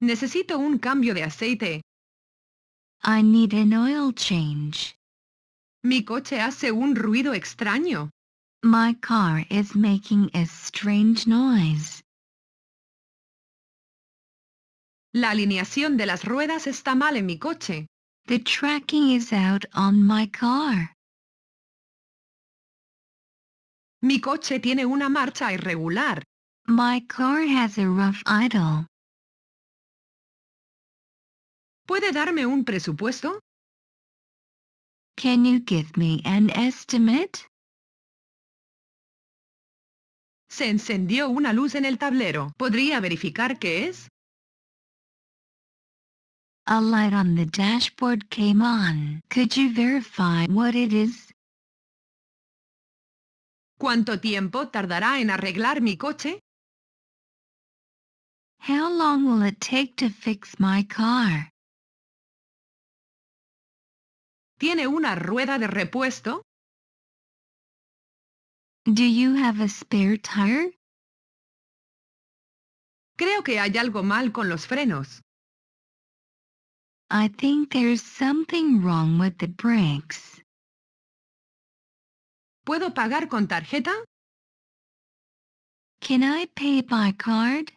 Necesito un cambio de aceite. I need an oil change. Mi coche hace un ruido extraño. My car is making a strange noise. La alineación de las ruedas está mal en mi coche. The tracking is out on my car. Mi coche tiene una marcha irregular. My car has a rough idle. ¿Puede darme un presupuesto? Can you give me an estimate? Se encendió una luz en el tablero. ¿Podría verificar qué es? A light on the dashboard came on. Could you verify what it is? ¿Cuánto tiempo tardará en arreglar mi coche? How long will it take to fix my car? ¿Tiene una rueda de repuesto? Do you have a spare tire? Creo que hay algo mal con los frenos. I think there's something wrong with the brakes. ¿Puedo pagar con tarjeta? Can I pay by card?